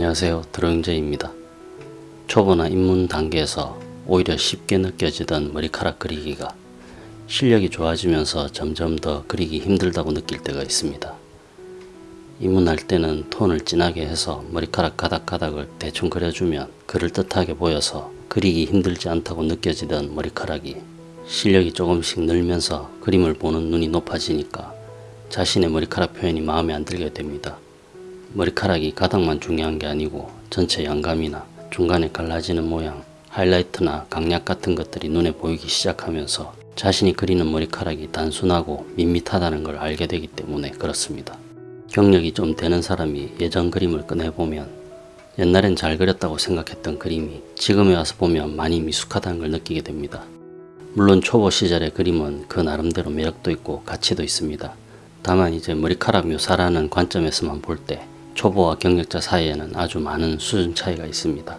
안녕하세요 드로잉제입니다. 초보나 입문 단계에서 오히려 쉽게 느껴지던 머리카락 그리기가 실력이 좋아지면서 점점 더 그리기 힘들다고 느낄 때가 있습니다. 입문할 때는 톤을 진하게 해서 머리카락 가닥가닥을 대충 그려주면 그럴듯하게 보여서 그리기 힘들지 않다고 느껴지던 머리카락이 실력이 조금씩 늘면서 그림을 보는 눈이 높아지니까 자신의 머리카락 표현이 마음에 안 들게 됩니다. 머리카락이 가닥만 중요한 게 아니고 전체 양감이나 중간에 갈라지는 모양, 하이라이트나 강약 같은 것들이 눈에 보이기 시작하면서 자신이 그리는 머리카락이 단순하고 밋밋하다는 걸 알게 되기 때문에 그렇습니다. 경력이 좀 되는 사람이 예전 그림을 꺼내보면 옛날엔 잘 그렸다고 생각했던 그림이 지금에 와서 보면 많이 미숙하다는 걸 느끼게 됩니다. 물론 초보 시절의 그림은 그 나름대로 매력도 있고 가치도 있습니다. 다만 이제 머리카락 묘사라는 관점에서만 볼 때 초보와 경력자 사이에는 아주 많은 수준 차이가 있습니다.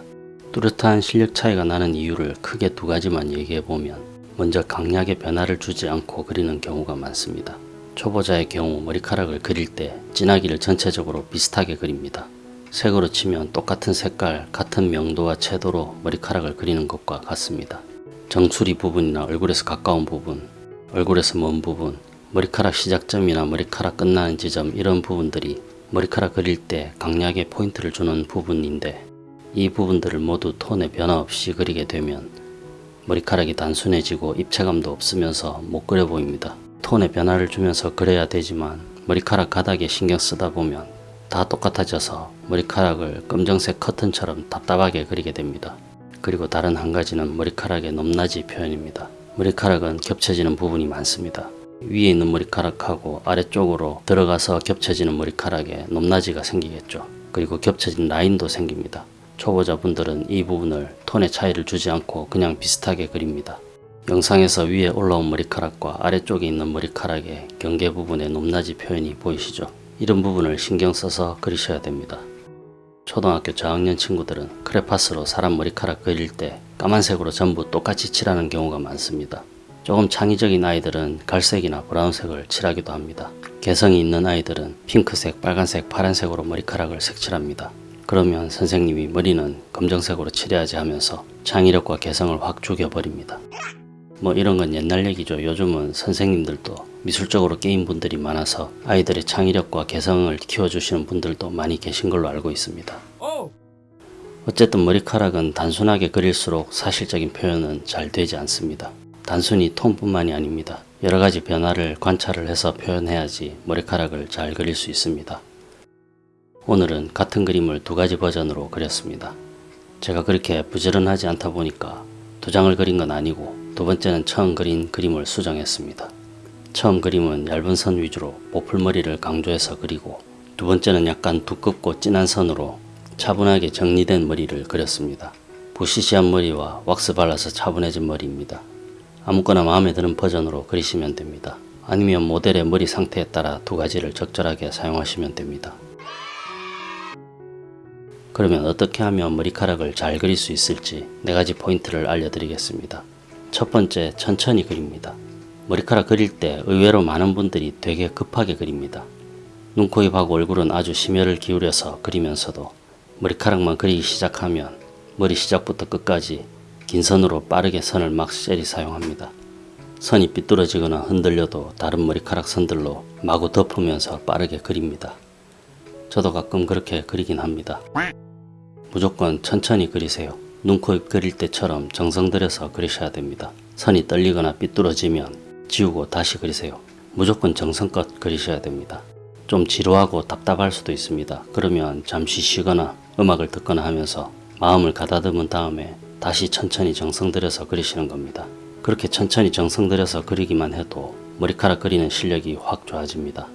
뚜렷한 실력 차이가 나는 이유를 크게 두 가지만 얘기해 보면 먼저 강약의 변화를 주지 않고 그리는 경우가 많습니다. 초보자의 경우 머리카락을 그릴 때 진하기를 전체적으로 비슷하게 그립니다. 색으로 치면 똑같은 색깔, 같은 명도와 채도로 머리카락을 그리는 것과 같습니다. 정수리 부분이나 얼굴에서 가까운 부분, 얼굴에서 먼 부분, 머리카락 시작점이나 머리카락 끝나는 지점 이런 부분들이 머리카락 그릴 때 강약에 포인트를 주는 부분인데 이 부분들을 모두 톤의 변화 없이 그리게 되면 머리카락이 단순해지고 입체감도 없으면서 못 그려 보입니다. 톤의 변화를 주면서 그려야 되지만 머리카락 가닥에 신경 쓰다 보면 다 똑같아져서 머리카락을 검정색 커튼처럼 답답하게 그리게 됩니다. 그리고 다른 한 가지는 머리카락의 높낮이 표현입니다. 머리카락은 겹쳐지는 부분이 많습니다. 위에 있는 머리카락하고 아래쪽으로 들어가서 겹쳐지는 머리카락에 높낮이가 생기겠죠. 그리고 겹쳐진 라인도 생깁니다. 초보자분들은 이 부분을 톤의 차이를 주지 않고 그냥 비슷하게 그립니다. 영상에서 위에 올라온 머리카락과 아래쪽에 있는 머리카락의 경계 부분의 높낮이 표현이 보이시죠? 이런 부분을 신경 써서 그리셔야 됩니다. 초등학교 저학년 친구들은 크레파스로 사람 머리카락 그릴 때 까만색으로 전부 똑같이 칠하는 경우가 많습니다. 조금 창의적인 아이들은 갈색이나 브라운색을 칠하기도 합니다. 개성이 있는 아이들은 핑크색, 빨간색, 파란색으로 머리카락을 색칠합니다. 그러면 선생님이 머리는 검정색으로 칠해야지 하면서 창의력과 개성을 확 죽여버립니다. 뭐 이런 건 옛날 얘기죠. 요즘은 선생님들도 미술적으로 게임 분들이 많아서 아이들의 창의력과 개성을 키워주시는 분들도 많이 계신 걸로 알고 있습니다. 어쨌든 머리카락은 단순하게 그릴수록 사실적인 표현은 잘 되지 않습니다. 단순히 톤뿐만이 아닙니다. 여러가지 변화를 관찰을 해서 표현해야지 머리카락을 잘 그릴 수 있습니다. 오늘은 같은 그림을 두 가지 버전으로 그렸습니다. 제가 그렇게 부지런하지 않다 보니까 두 장을 그린 건 아니고 두 번째는 처음 그린 그림을 수정했습니다. 처음 그림은 얇은 선 위주로 보풀머리를 강조해서 그리고 두 번째는 약간 두껍고 진한 선으로 차분하게 정리된 머리를 그렸습니다. 부시시한 머리와 왁스 발라서 차분해진 머리입니다. 아무거나 마음에 드는 버전으로 그리시면 됩니다. 아니면 모델의 머리 상태에 따라 두 가지를 적절하게 사용하시면 됩니다. 그러면 어떻게 하면 머리카락을 잘 그릴 수 있을지 네 가지 포인트를 알려드리겠습니다. 첫 번째, 천천히 그립니다. 머리카락 그릴 때 의외로 많은 분들이 되게 급하게 그립니다. 눈, 코, 입하고 얼굴은 아주 심혈을 기울여서 그리면서도 머리카락만 그리기 시작하면 머리 시작부터 끝까지 긴 선으로 빠르게 선을 막셀이 사용합니다. 선이 삐뚤어지거나 흔들려도 다른 머리카락 선들로 마구 덮으면서 빠르게 그립니다. 저도 가끔 그렇게 그리긴 합니다. 무조건 천천히 그리세요. 눈, 코, 입 그릴 때처럼 정성 들여서 그리셔야 됩니다. 선이 떨리거나 삐뚤어지면 지우고 다시 그리세요. 무조건 정성껏 그리셔야 됩니다. 좀 지루하고 답답할 수도 있습니다. 그러면 잠시 쉬거나 음악을 듣거나 하면서 마음을 가다듬은 다음에 다시 천천히 정성 들여서 그리시는 겁니다. 그렇게 천천히 정성 들여서 그리기만 해도 머리카락 그리는 실력이 확 좋아집니다.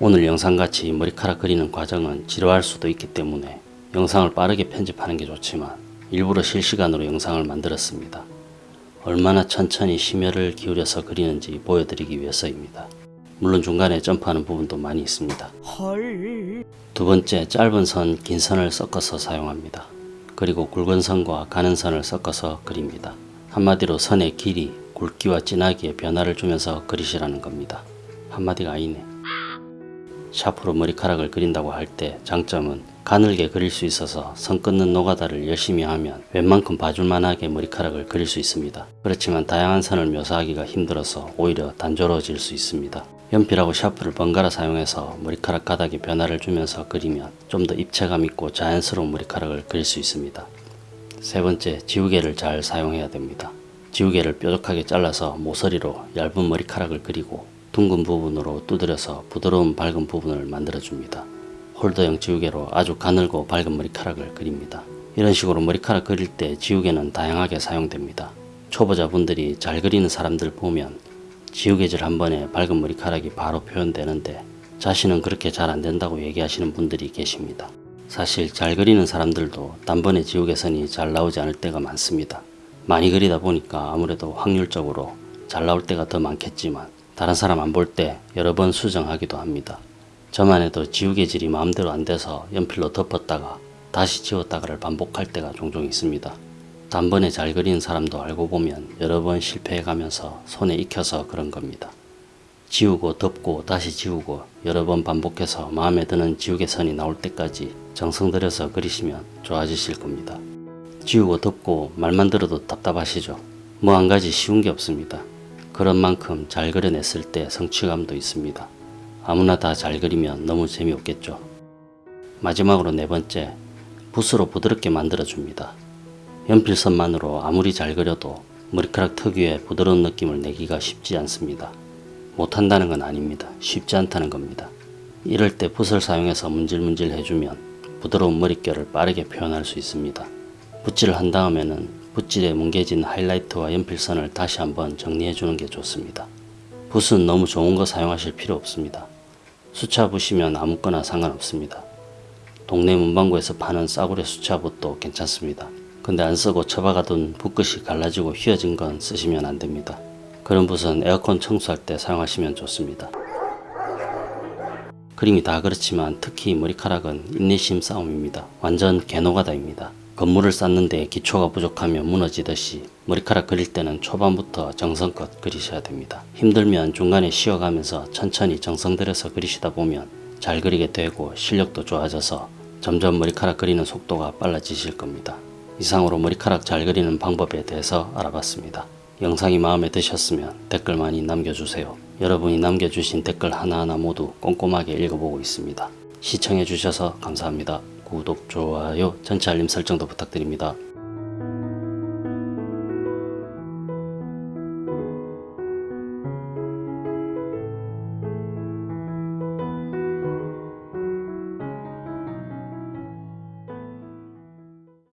오늘 영상같이 머리카락 그리는 과정은 지루할 수도 있기 때문에 영상을 빠르게 편집하는 게 좋지만 일부러 실시간으로 영상을 만들었습니다. 얼마나 천천히 심혈을 기울여서 그리는지 보여드리기 위해서입니다. 물론 중간에 점프하는 부분도 많이 있습니다. 두 번째 짧은 선, 긴 선을 섞어서 사용합니다. 그리고 굵은 선과 가는 선을 섞어서 그립니다. 한마디로 선의 길이, 굵기와 진하기에 변화를 주면서 그리시라는 겁니다. 한마디가 아니네. 샤프로 머리카락을 그린다고 할 때 장점은 가늘게 그릴 수 있어서 선 끊는 노가다를 열심히 하면 웬만큼 봐줄만하게 머리카락을 그릴 수 있습니다. 그렇지만 다양한 선을 묘사하기가 힘들어서 오히려 단조로워질 수 있습니다. 연필하고 샤프를 번갈아 사용해서 머리카락 가닥에 변화를 주면서 그리면 좀 더 입체감 있고 자연스러운 머리카락을 그릴 수 있습니다. 세 번째, 지우개를 잘 사용해야 됩니다. 지우개를 뾰족하게 잘라서 모서리로 얇은 머리카락을 그리고 둥근 부분으로 두드려서 부드러운 밝은 부분을 만들어줍니다. 홀더형 지우개로 아주 가늘고 밝은 머리카락을 그립니다. 이런 식으로 머리카락 그릴 때 지우개는 다양하게 사용됩니다. 초보자분들이 잘 그리는 사람들 보면 지우개질 한 번에 밝은 머리카락이 바로 표현되는데 자신은 그렇게 잘 안된다고 얘기하시는 분들이 계십니다. 사실 잘 그리는 사람들도 단번에 지우개선이 잘 나오지 않을 때가 많습니다. 많이 그리다 보니까 아무래도 확률적으로 잘 나올 때가 더 많겠지만 다른 사람 안 볼 때 여러 번 수정하기도 합니다. 저만 해도 지우개질이 마음대로 안 돼서 연필로 덮었다가 다시 지웠다가를 반복할 때가 종종 있습니다. 단번에 잘 그리는 사람도 알고 보면 여러 번 실패해 가면서 손에 익혀서 그런 겁니다. 지우고 덮고 다시 지우고 여러 번 반복해서 마음에 드는 지우개 선이 나올 때까지 정성 들여서 그리시면 좋아지실 겁니다. 지우고 덮고 말만 들어도 답답하시죠? 뭐 한 가지 쉬운 게 없습니다. 그런 만큼 잘 그려냈을 때 성취감도 있습니다. 아무나 다 잘 그리면 너무 재미없겠죠. 마지막으로 네 번째, 붓으로 부드럽게 만들어 줍니다. 연필선만으로 아무리 잘 그려도 머리카락 특유의 부드러운 느낌을 내기가 쉽지 않습니다. 못한다는 건 아닙니다. 쉽지 않다는 겁니다. 이럴 때 붓을 사용해서 문질문질 해주면 부드러운 머릿결을 빠르게 표현할 수 있습니다. 붓질을 한 다음에는 붓질에 뭉개진 하이라이트와 연필선을 다시 한번 정리해 주는 게 좋습니다. 붓은 너무 좋은 거 사용하실 필요 없습니다. 수차 붓이면 아무거나 상관없습니다. 동네 문방구에서 파는 싸구려 수차 붓도 괜찮습니다. 근데 안 쓰고 처박아둔 붓끝이 갈라지고 휘어진 건 쓰시면 안 됩니다. 그런 붓은 에어컨 청소할 때 사용하시면 좋습니다. 그림이 다 그렇지만 특히 머리카락은 인내심 싸움입니다. 완전 개노가다입니다. 건물을 쌓는데 기초가 부족하면 무너지듯이 머리카락 그릴 때는 초반부터 정성껏 그리셔야 됩니다. 힘들면 중간에 쉬어가면서 천천히 정성 들여서 그리시다 보면 잘 그리게 되고 실력도 좋아져서 점점 머리카락 그리는 속도가 빨라지실 겁니다. 이상으로 머리카락 잘 그리는 방법에 대해서 알아봤습니다. 영상이 마음에 드셨으면 댓글 많이 남겨주세요. 여러분이 남겨주신 댓글 하나하나 모두 꼼꼼하게 읽어보고 있습니다. 시청해주셔서 감사합니다. 구독, 좋아요, 전체 알림 설정도 부탁드립니다.